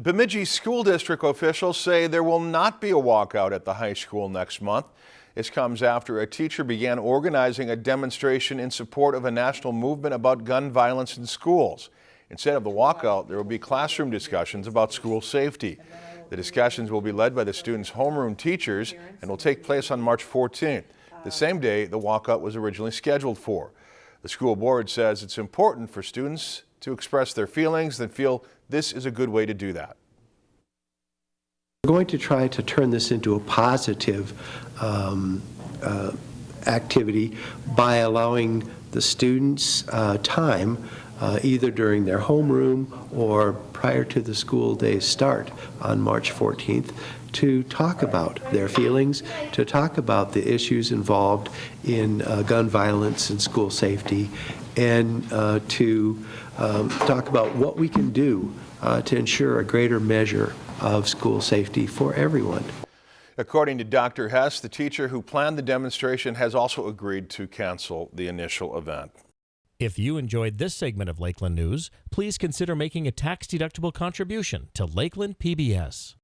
Bemidji School District officials say there will not be a walkout at the high school next month. This comes after a teacher began organizing a demonstration in support of a national movement about gun violence in schools. Instead of the walkout, there will be classroom discussions about school safety. The discussions will be led by the students' homeroom teachers and will take place on March 14th, the same day the walkout was originally scheduled for. The school board says it's important for students to express their feelings and feel this is a good way to do that. We're going to try to turn this into a positive um, uh, activity by allowing the students uh, time uh, either during their homeroom or prior to the school day's start on March 14th to talk about their feelings, to talk about the issues involved in uh, gun violence and school safety, and uh, to um, talk about what we can do uh, to ensure a greater measure of school safety for everyone. According to Dr. Hess, the teacher who planned the demonstration has also agreed to cancel the initial event. If you enjoyed this segment of Lakeland News, please consider making a tax-deductible contribution to Lakeland PBS.